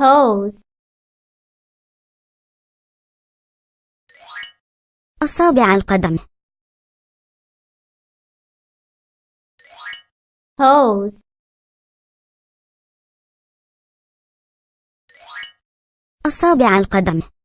hose أصابع القدم. Hose أصابع القدم.